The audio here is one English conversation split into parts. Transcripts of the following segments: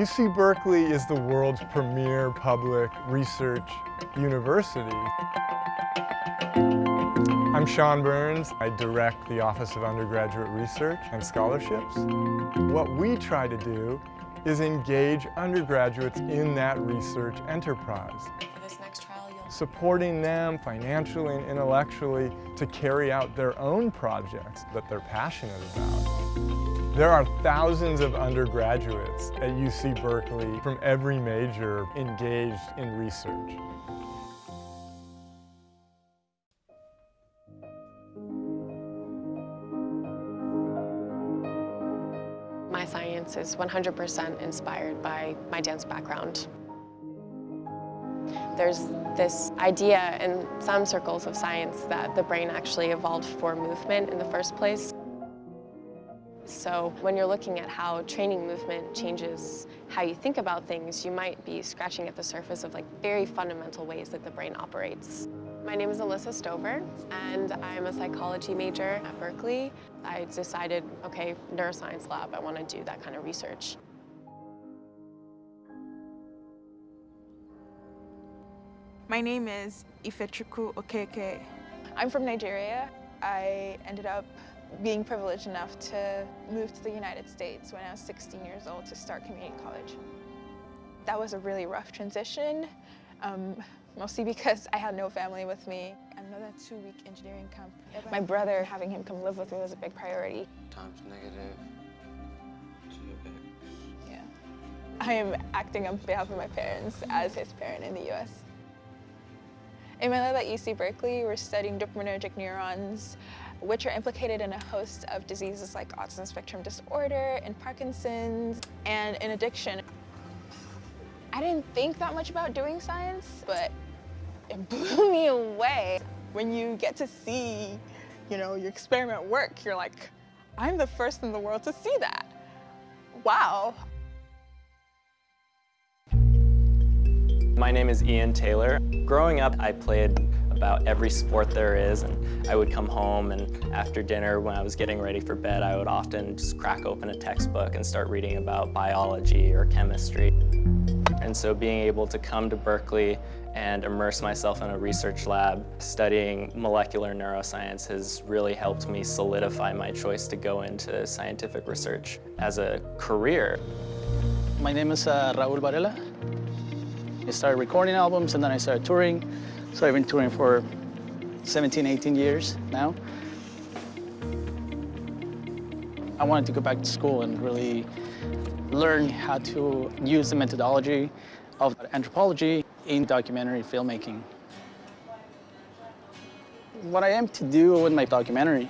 UC Berkeley is the world's premier public research university. I'm Sean Burns. I direct the Office of Undergraduate Research and Scholarships. What we try to do is engage undergraduates in that research enterprise, trial, supporting them financially and intellectually to carry out their own projects that they're passionate about. There are thousands of undergraduates at UC Berkeley from every major engaged in research. My science is 100% inspired by my dance background. There's this idea in some circles of science that the brain actually evolved for movement in the first place. So when you're looking at how training movement changes how you think about things, you might be scratching at the surface of like very fundamental ways that the brain operates. My name is Alyssa Stover, and I'm a psychology major at Berkeley. I decided, okay, neuroscience lab, I want to do that kind of research. My name is Ifechukwu Okeke. I'm from Nigeria. I ended up being privileged enough to move to the United States when I was 16 years old to start community college. That was a really rough transition, um, mostly because I had no family with me. Another two-week engineering camp. My brother, having him come live with me was a big priority. times negative 2x. Yeah. I am acting on behalf of my parents as his parent in the US. In my lab at UC Berkeley, we're studying dopaminergic neurons, which are implicated in a host of diseases like autism spectrum disorder and Parkinson's and in addiction. I didn't think that much about doing science, but it blew me away. When you get to see, you know, your experiment work, you're like, I'm the first in the world to see that. Wow, My name is Ian Taylor. Growing up, I played about every sport there is, and I would come home and after dinner when I was getting ready for bed, I would often just crack open a textbook and start reading about biology or chemistry. And so being able to come to Berkeley and immerse myself in a research lab studying molecular neuroscience has really helped me solidify my choice to go into scientific research as a career. My name is uh, Raul Varela. I started recording albums and then I started touring. So I've been touring for 17, 18 years now. I wanted to go back to school and really learn how to use the methodology of anthropology in documentary filmmaking. What I aim to do with my documentary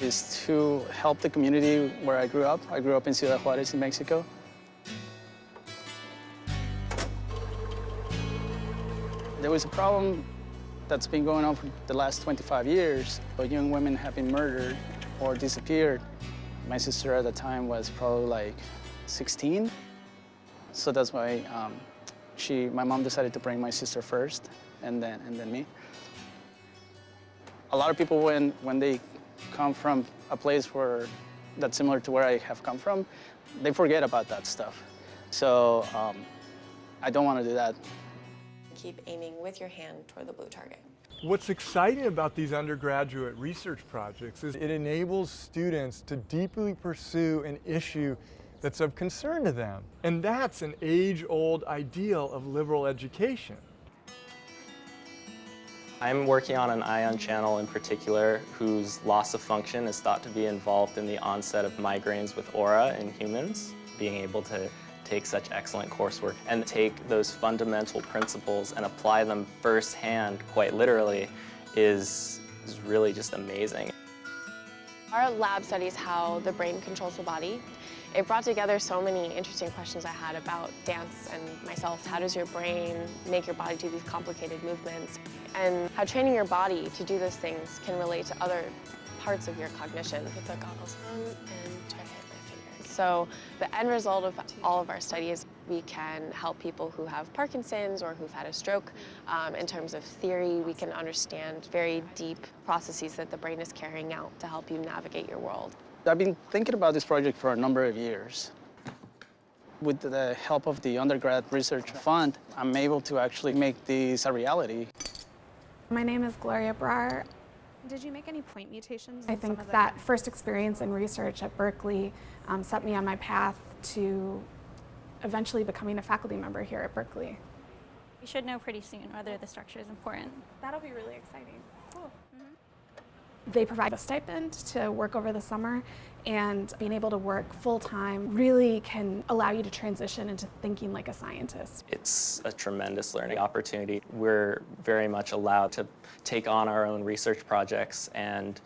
is to help the community where I grew up. I grew up in Ciudad Juarez in Mexico. There was a problem that's been going on for the last 25 years. But young women have been murdered or disappeared. My sister at the time was probably like 16. So that's why um, she, my mom decided to bring my sister first and then, and then me. A lot of people, when, when they come from a place where that's similar to where I have come from, they forget about that stuff. So um, I don't want to do that. Keep aiming with your hand toward the blue target. What's exciting about these undergraduate research projects is it enables students to deeply pursue an issue that's of concern to them. And that's an age-old ideal of liberal education. I'm working on an ion channel in particular whose loss of function is thought to be involved in the onset of migraines with aura in humans. Being able to take such excellent coursework and take those fundamental principles and apply them firsthand, quite literally, is, is really just amazing. Our lab studies how the brain controls the body. It brought together so many interesting questions I had about dance and myself. How does your brain make your body do these complicated movements? And how training your body to do those things can relate to other parts of your cognition. Put the goggles on and try to hit my. So the end result of all of our studies, we can help people who have Parkinson's or who've had a stroke. Um, in terms of theory, we can understand very deep processes that the brain is carrying out to help you navigate your world. I've been thinking about this project for a number of years. With the help of the undergrad research fund, I'm able to actually make this a reality. My name is Gloria Brar. Did you make any point mutations? I in some think of the- that first experience in research at Berkeley um, set me on my path to eventually becoming a faculty member here at Berkeley. You should know pretty soon whether the structure is important. That'll be really exciting. Cool. They provide a stipend to work over the summer, and being able to work full time really can allow you to transition into thinking like a scientist. It's a tremendous learning opportunity. We're very much allowed to take on our own research projects and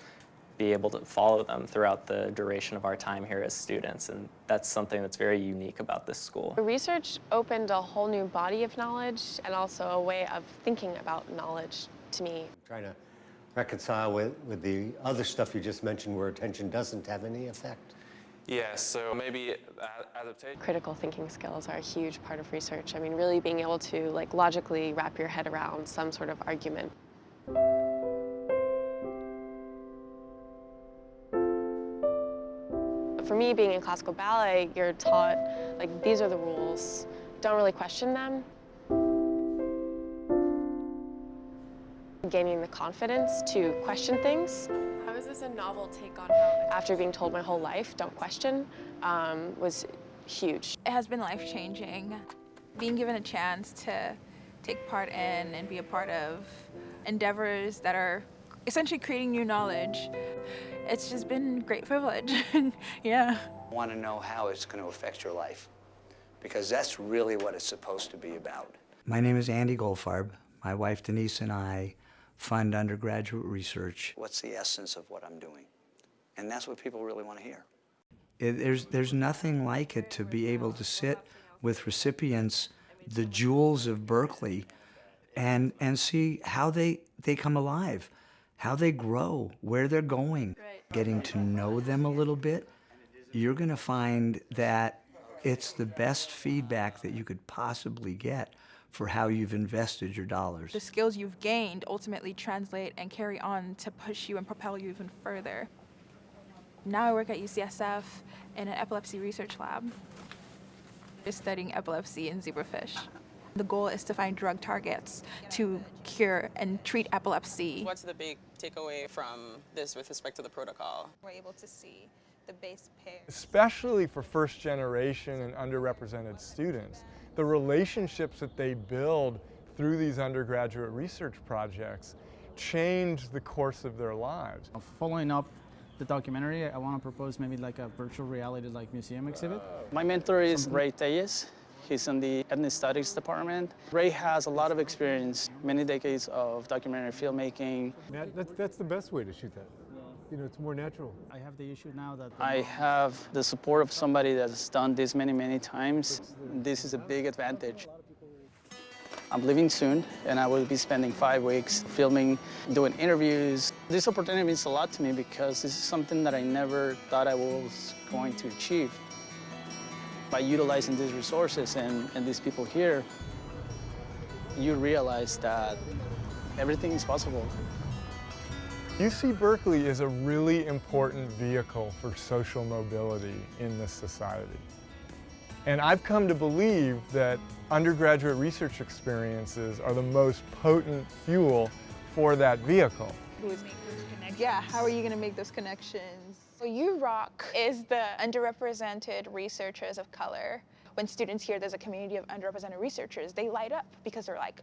be able to follow them throughout the duration of our time here as students, and that's something that's very unique about this school. The research opened a whole new body of knowledge and also a way of thinking about knowledge to me. Trying to reconcile with, with the other stuff you just mentioned where attention doesn't have any effect. Yeah, so maybe adaptation. Critical thinking skills are a huge part of research. I mean, really being able to like logically wrap your head around some sort of argument. For me, being in classical ballet, you're taught, like, these are the rules. Don't really question them. Gaining the confidence to question things. How is this a novel take on how? After being told my whole life, don't question, um, was huge. It has been life-changing. Being given a chance to take part in and be a part of endeavors that are essentially creating new knowledge. It's just been great privilege, yeah. I want to know how it's going to affect your life because that's really what it's supposed to be about. My name is Andy Goldfarb. My wife Denise and I fund undergraduate research. What's the essence of what I'm doing? And that's what people really want to hear. It, there's, there's nothing like it to be able to sit with recipients, the jewels of Berkeley, and, and see how they, they come alive, how they grow, where they're going. Getting to know them a little bit, you're going to find that it's the best feedback that you could possibly get for how you've invested your dollars. The skills you've gained ultimately translate and carry on to push you and propel you even further. Now I work at UCSF in an epilepsy research lab. We're studying epilepsy in zebrafish. The goal is to find drug targets to cure and treat epilepsy. What's the big takeaway from this with respect to the protocol? We're able to see the base pair. Especially for first generation and underrepresented students, the relationships that they build through these undergraduate research projects change the course of their lives. Following up the documentary, I want to propose maybe like a virtual reality like museum exhibit. My mentor is Ray Telles. He's in the ethnic studies department. Ray has a lot of experience, many decades of documentary filmmaking. That, that's, that's the best way to shoot that. You know, it's more natural. I have the issue now that I have the support of somebody that's done this many, many times. This is a big advantage. I'm leaving soon, and I will be spending five weeks filming, doing interviews. This opportunity means a lot to me because this is something that I never thought I was going to achieve. By utilizing these resources and, and these people here, you realize that everything is possible. UC Berkeley is a really important vehicle for social mobility in this society. And I've come to believe that undergraduate research experiences are the most potent fuel for that vehicle. Yeah, how are you going to make those connections? So UROC is the underrepresented researchers of color. When students hear there's a community of underrepresented researchers, they light up because they're like,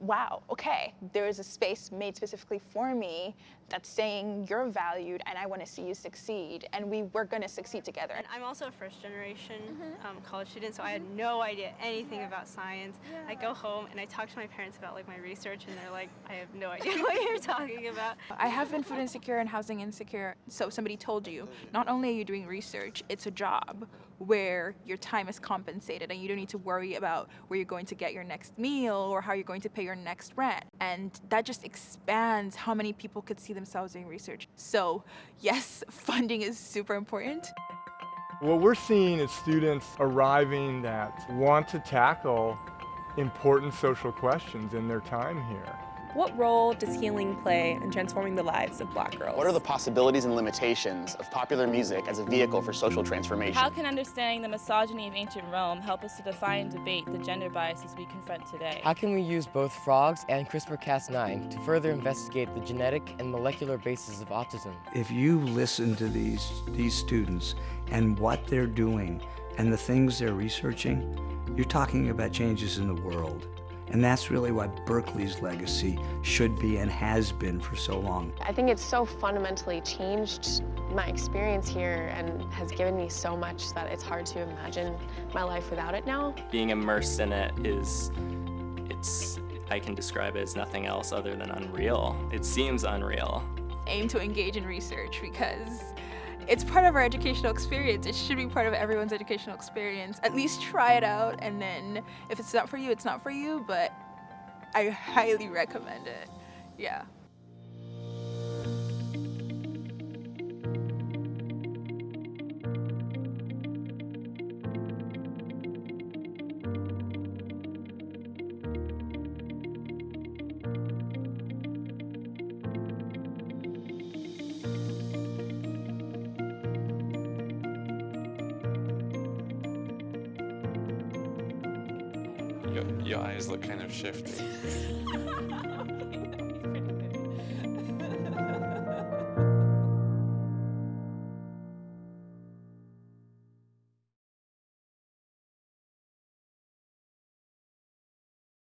wow, okay, there is a space made specifically for me that's saying you're valued and I want to see you succeed and we we're going to succeed together. And I'm also a first generation Mhm. um, college student, so I had no idea anything about science. I go home and I talk to my parents about like my research and they're like, I have no idea what you're talking about. I have been food insecure and housing insecure. So somebody told you, not only are you doing research, it's a job where your time is compensated and you don't need to worry about where you're going to get your next meal or how you're going to pay your next rent. And that just expands how many people could see themselves doing research. So yes, funding is super important. What we're seeing is students arriving that want to tackle important social questions in their time here. What role does healing play in transforming the lives of black girls? What are the possibilities and limitations of popular music as a vehicle for social transformation? How can understanding the misogyny of ancient Rome help us to define and debate the gender biases we confront today? How can we use both frogs and CRISPR-Cas9 to further investigate the genetic and molecular basis of autism? If you listen to these, these students and what they're doing and the things they're researching, you're talking about changes in the world. And that's really what Berkeley's legacy should be and has been for so long. I think it's so fundamentally changed my experience here and has given me so much that it's hard to imagine my life without it now. Being immersed in it is, it's, I can describe it as nothing else other than unreal. It seems unreal. Aim to engage in research because it's part of our educational experience. It should be part of everyone's educational experience. At least try it out, and then if it's not for you, it's not for you, but I highly recommend it. Yeah. Your, your eyes look kind of shifty.